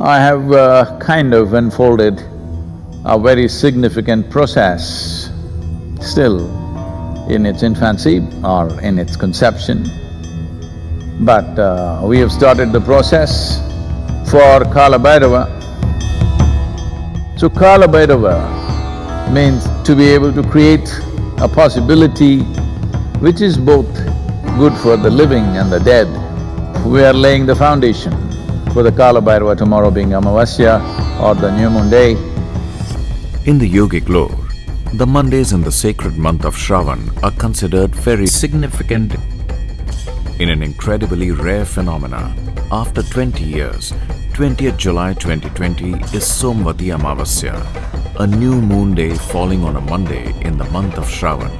I have uh, kind of unfolded a very significant process still in its infancy or in its conception. But uh, we have started the process for Kala Bhairava. So Kala Bhairava means to be able to create a possibility which is both good for the living and the dead. We are laying the foundation for the Kala Bhairava tomorrow being Amavasya or the new moon day. In the yogic lore, the Mondays in the sacred month of Shravan are considered very significant in an incredibly rare phenomena. After 20 years, 20th July 2020 is Somvati Amavasya, a new moon day falling on a Monday in the month of Shravan.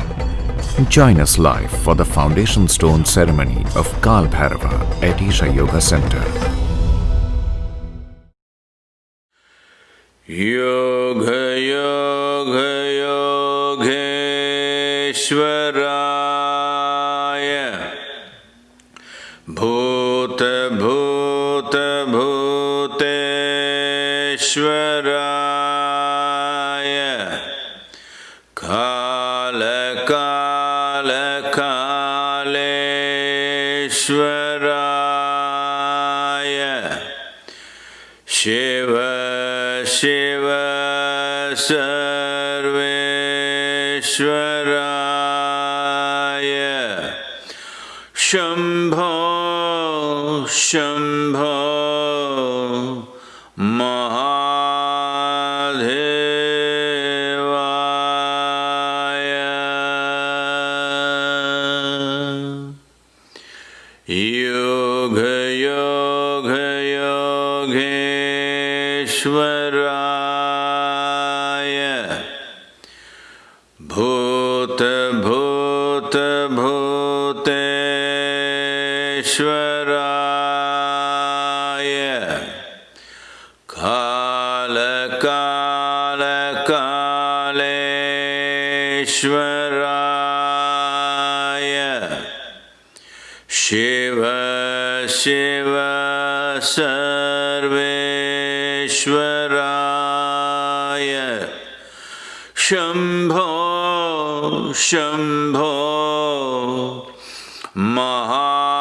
Join us live for the foundation stone ceremony of Kal Bhairava at Isha Yoga Center. योगयोघयोघेश्वराय भूतभूतभूतेश्वराय कालकालकालेश्वराय Shiv Shiv सर्वेश्वराय Shambho Shambho योगेश्वराय भूत भूत भूतेश्वराय। काल काल कालेश्वराय। शिव शिव सर्वेश्वराय शम्भो शम्भो महादेवाय।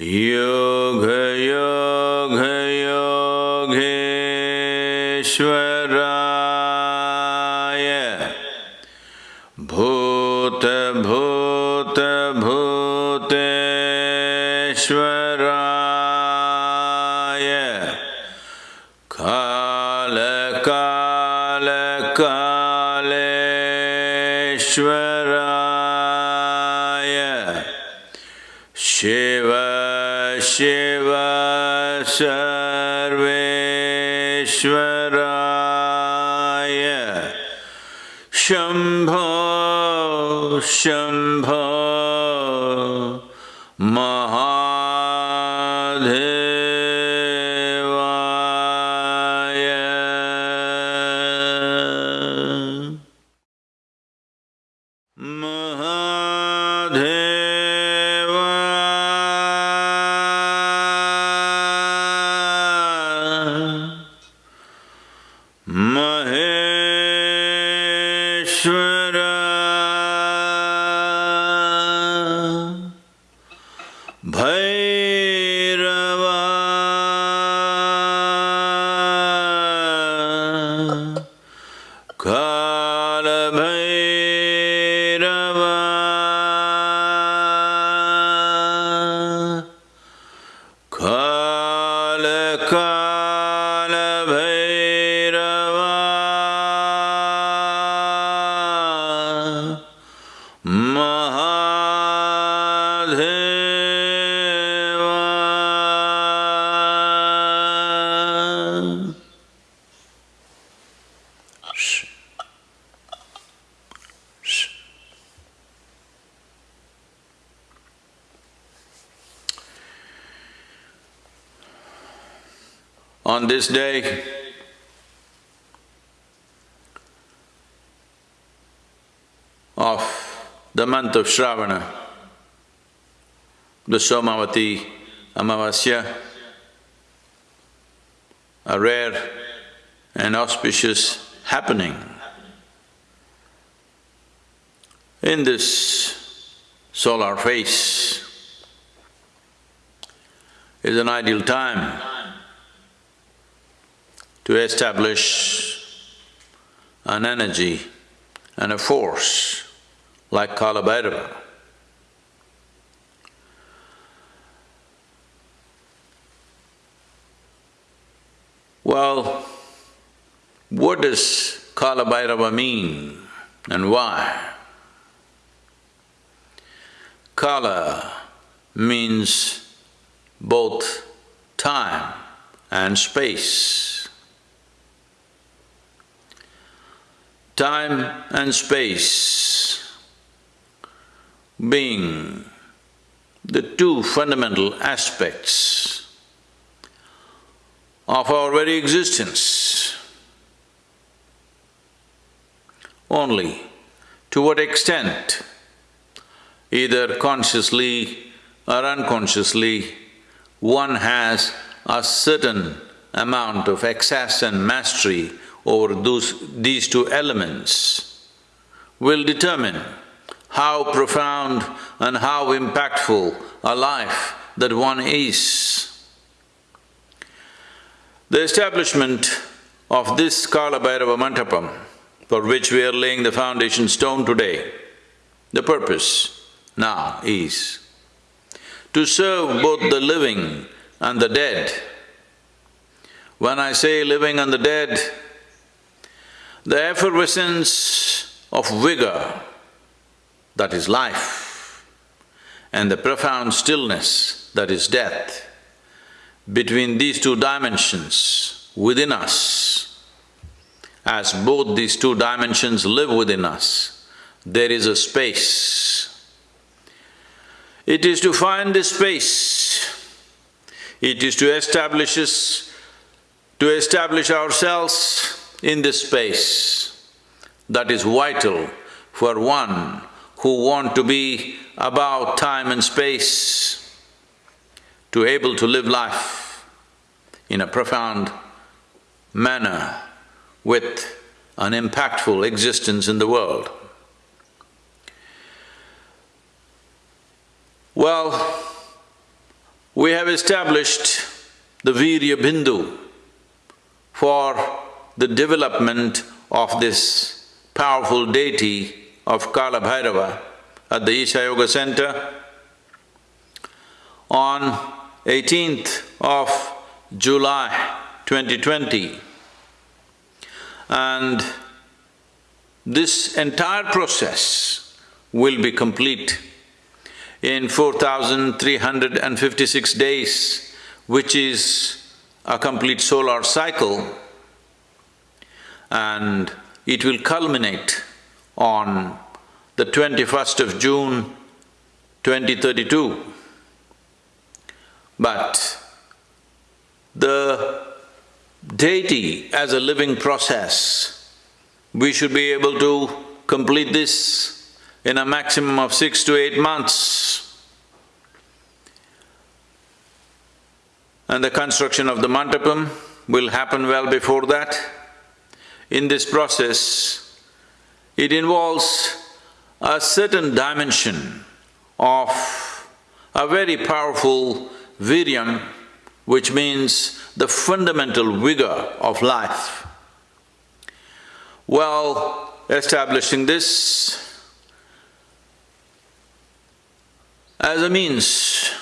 योग योग योगेश्वराय। भूत भूत भूतश्वराय। कालकालकालराय शिव शिवर्वेश्वर शम्भ महा On this day, of the month of Shravana, the Somavati Amavasya, a rare and auspicious happening. In this solar phase is an ideal time to establish an energy and a force like Kala Bhairava. Well, what does Kalabhairava mean and why? Kala means both time and space. Time and space being the two fundamental aspects of our very existence. Only to what extent, either consciously or unconsciously, one has a certain amount of excess and mastery over those… these two elements will determine how profound and how impactful a life that one is. The establishment of this Kala Bhairava Mandapam, for which we are laying the foundation stone today, the purpose now is to serve both the living and the dead. When I say living and the dead, the effervescence of vigor, that is life, and the profound stillness, that is death, between these two dimensions within us, as both these two dimensions live within us, there is a space. It is to find this space, it is to establish us, to establish ourselves in this space that is vital for one who want to be about time and space, to able to live life in a profound manner with an impactful existence in the world. Well, we have established the Virya Bindu for the development of this powerful deity of Kala Bhairava at the Isha Yoga Center on 18th of July 2020. And this entire process will be complete in 4,356 days, which is a complete solar cycle and it will culminate on the twenty-first of June, 2032. But the deity as a living process, we should be able to complete this in a maximum of six to eight months. And the construction of the mandapam will happen well before that. In this process, it involves a certain dimension of a very powerful viryam, which means the fundamental vigor of life. Well, establishing this as a means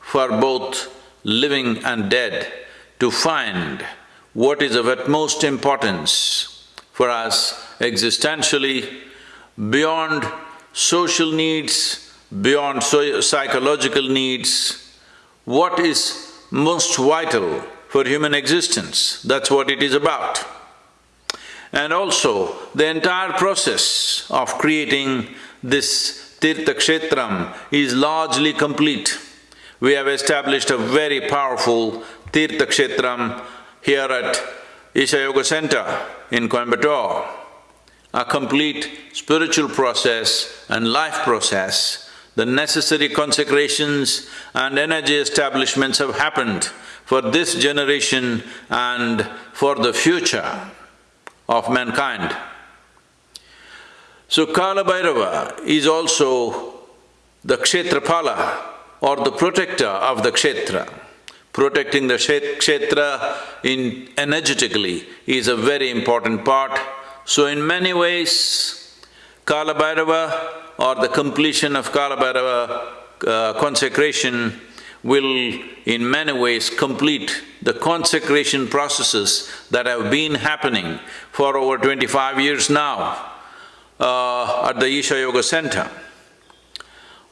for both living and dead to find what is of utmost importance for us existentially, beyond social needs, beyond so psychological needs, what is most vital for human existence, that's what it is about. And also, the entire process of creating this Tirtha Kshetram is largely complete. We have established a very powerful Tirtha Kshetram here at Isha Yoga Center in Coimbatore. a complete spiritual process and life process, the necessary consecrations and energy establishments have happened for this generation and for the future of mankind. So Kala Bhairava is also the Kshetrapala or the protector of the Kshetra. Protecting the Kshetra in energetically is a very important part. So in many ways, Kala Bhairava or the completion of Kala Bhairava uh, consecration will in many ways complete the consecration processes that have been happening for over twenty-five years now uh, at the Isha Yoga Center.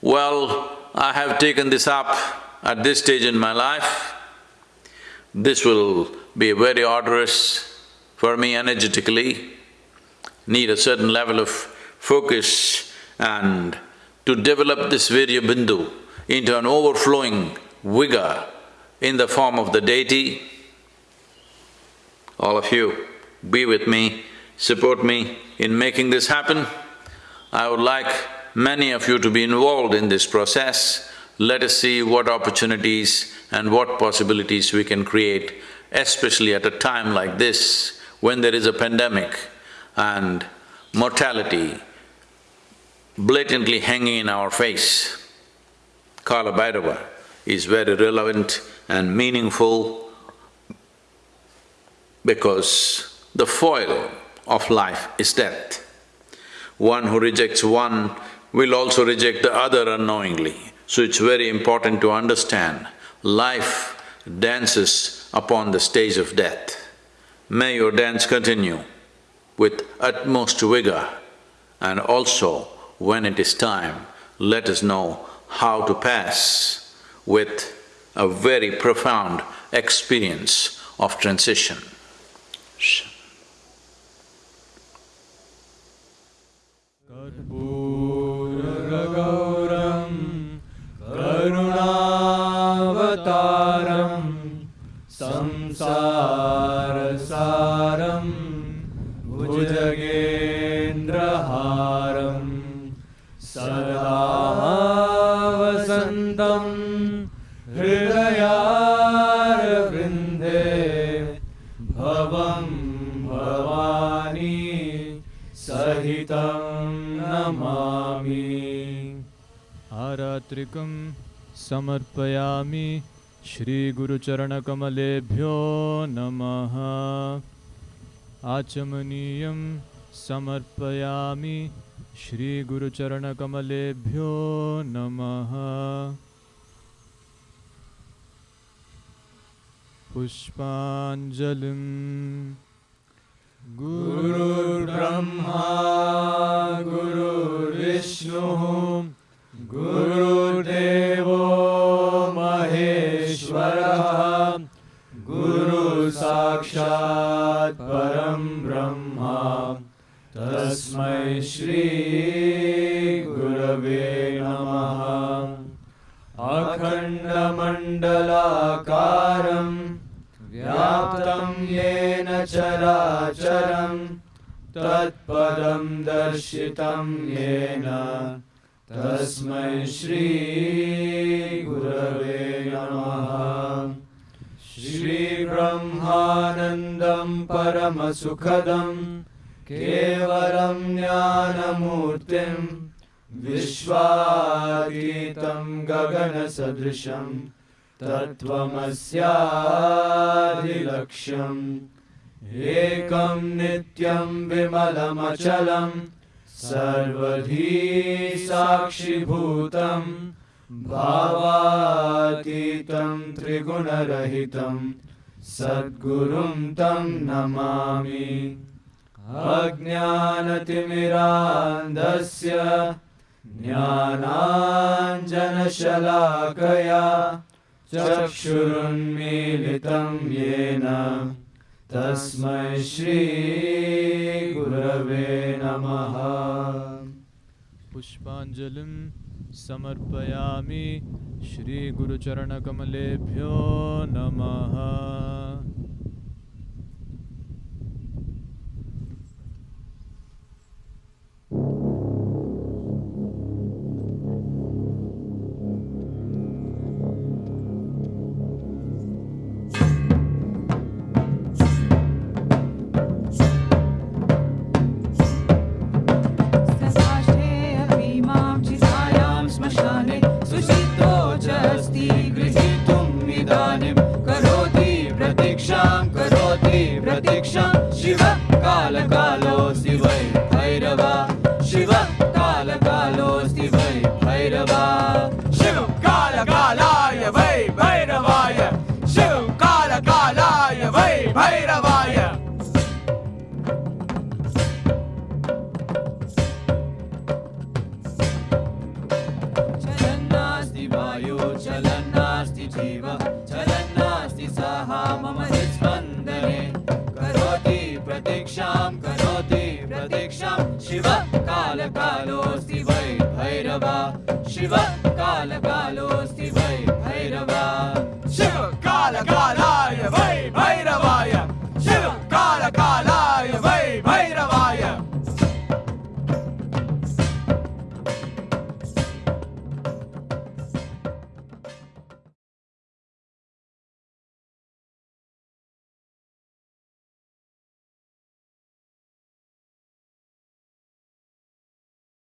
Well, I have taken this up at this stage in my life. This will be very arduous for me energetically, need a certain level of focus and to develop this Virya Bindu into an overflowing vigor in the form of the deity. All of you, be with me, support me in making this happen. I would like many of you to be involved in this process. Let us see what opportunities and what possibilities we can create, especially at a time like this, when there is a pandemic and mortality blatantly hanging in our face. Kala Bhairava is very relevant and meaningful because the foil of life is death. One who rejects one will also reject the other unknowingly. So it's very important to understand life dances upon the stage of death. May your dance continue with utmost vigor and also when it is time, let us know how to pass with a very profound experience of transition. कर्पूरगौरं करुणावतारं संसारसारं भुजगेन्द्रहारं आरात्रिकं समर्पयामि श्रीगुरुचरणकमलेभ्यो नमः। आचमनीयं समर्पयामि श्रीगुरुचरणकमलेभ्यो नमः। पुष्पाञ्जलिम् गुरुर्ब्रह्मा गुरुर्विष्णुः गुरुर्देवो महेश्वरः। गुरुसाक्षात् परं ब्रह्मा। तस्मै श्रीगुरवे नमः। अखण्डमण्डलाकारम् व्याप्तं येन चराचरं। तत्पदं दर्शितं येन तस्मै श्रीगुरवे नमः। श्रीब्रह्मानन्दं परमसुखदं केवलं ज्ञानमूर्तिं विश्वातीतं गगनसदृशम् तत्त्वमस्यादिलक्ष्यम्। एकं नित्यं विमलमचलं सर्वधी साक्षिभूतं भावातीतं त्रिगुणरहितं सद्गुरुं तं नमामि। अज्ञानतिमिरान्धस्य ज्ञानाञ्जनशलाकया चक्षुरुन्मीलितं येन तस्मै श्रीगुरवे नमः। पुष्पाञ्जलिं समर्पयामि श्रीगुरुचरणकमलेभ्यो नमः। कालकालोऽस्ति वै भैरबा शिव कालकालो